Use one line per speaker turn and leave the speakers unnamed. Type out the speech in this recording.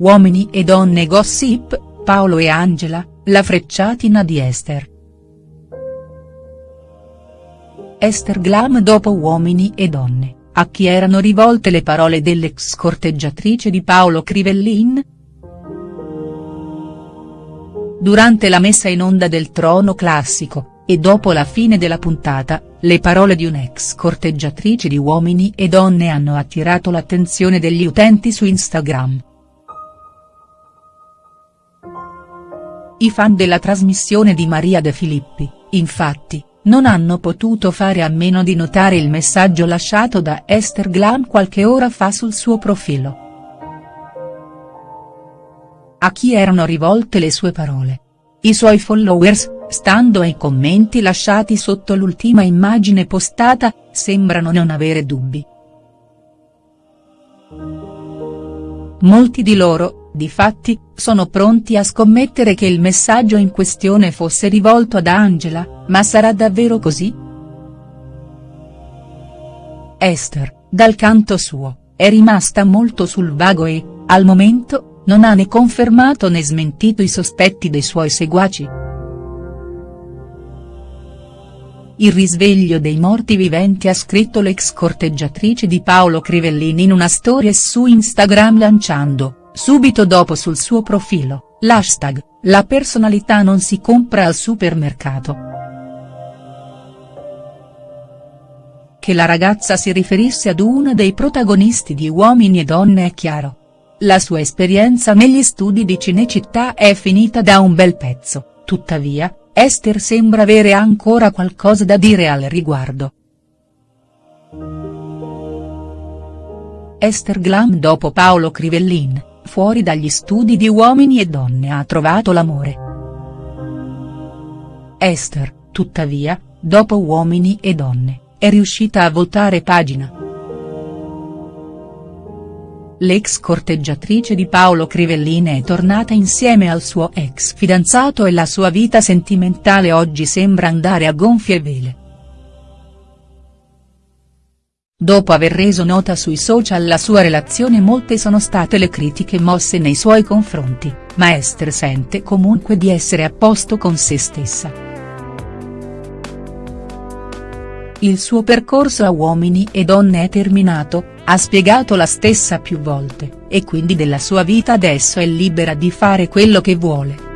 Uomini e donne gossip, Paolo e Angela, la frecciatina di Esther. Esther Glam dopo Uomini e donne, a chi erano rivolte le parole dell'ex corteggiatrice di Paolo Crivellin?. Durante la messa in onda del Trono Classico, e dopo la fine della puntata, le parole di un'ex corteggiatrice di Uomini e Donne hanno attirato l'attenzione degli utenti su Instagram. I fan della trasmissione di Maria De Filippi, infatti, non hanno potuto fare a meno di notare il messaggio lasciato da Esther Glam qualche ora fa sul suo profilo. A chi erano rivolte le sue parole? I suoi followers, stando ai commenti lasciati sotto l'ultima immagine postata, sembrano non avere dubbi. Molti di loro, difatti, sono pronti a scommettere che il messaggio in questione fosse rivolto ad Angela, ma sarà davvero così?. Esther, dal canto suo, è rimasta molto sul vago e, al momento, non ha né confermato né smentito i sospetti dei suoi seguaci. Il risveglio dei morti viventi ha scritto l'ex corteggiatrice di Paolo Crivellini in una storia su Instagram lanciando, subito dopo sul suo profilo, l'hashtag, la personalità non si compra al supermercato. Che la ragazza si riferisse ad uno dei protagonisti di Uomini e Donne è chiaro. La sua esperienza negli studi di Cinecittà è finita da un bel pezzo, tuttavia, Esther sembra avere ancora qualcosa da dire al riguardo. Esther Glam dopo Paolo Crivellin, fuori dagli studi di Uomini e Donne ha trovato l'amore. Esther, tuttavia, dopo Uomini e Donne, è riuscita a voltare pagina. L'ex corteggiatrice di Paolo Crivellin è tornata insieme al suo ex fidanzato e la sua vita sentimentale oggi sembra andare a gonfie vele. Dopo aver reso nota sui social la sua relazione molte sono state le critiche mosse nei suoi confronti, ma Esther sente comunque di essere a posto con se stessa. Il suo percorso a Uomini e Donne è terminato, ha spiegato la stessa più volte, e quindi della sua vita adesso è libera di fare quello che vuole.